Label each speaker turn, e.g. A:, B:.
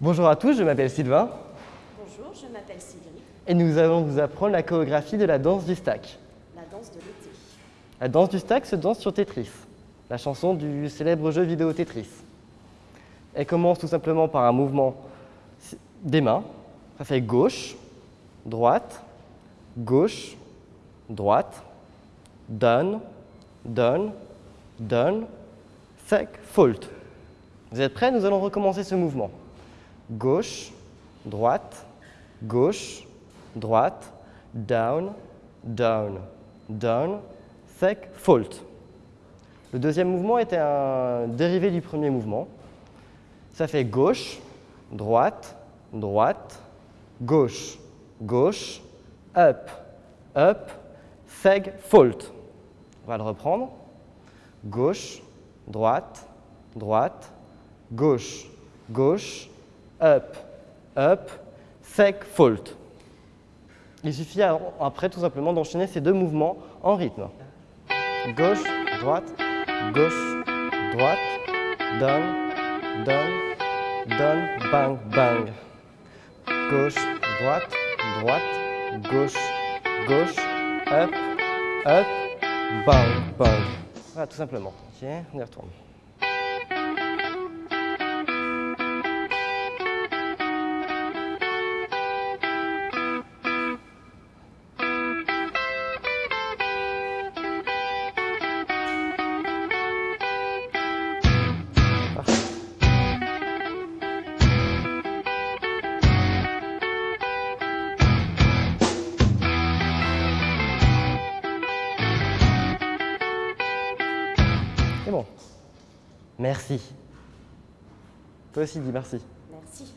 A: Bonjour à tous, je m'appelle Sylvain
B: Bonjour, je m'appelle Sylvie,
A: et nous allons vous apprendre la chorégraphie de la danse du stack.
B: la danse de l'été.
A: La danse du stack se danse sur Tetris, la chanson du célèbre jeu vidéo Tetris. Elle commence tout simplement par un mouvement des mains. Ça fait gauche, droite, gauche, droite, down, down, down, sec, fault. Vous êtes prêts? Nous allons recommencer ce mouvement. Gauche, droite, gauche, droite, down, down, down, sec, fault. Le deuxième mouvement était un dérivé du premier mouvement. Ça fait gauche, droite, droite, gauche, gauche, up, up, seg, fault. On va le reprendre. Gauche, droite, droite, gauche, gauche, up, up, sec, fault. Il suffit après tout simplement d'enchaîner ces deux mouvements en rythme. Gauche, droite, gauche, droite, down, down, down, bang, bang. Gauche, droite, droite, gauche, gauche, up, up, bang, bang. Voilà, tout simplement. Ok, on y retourne. C'est bon. Merci. Toi aussi, dis merci.
B: Merci.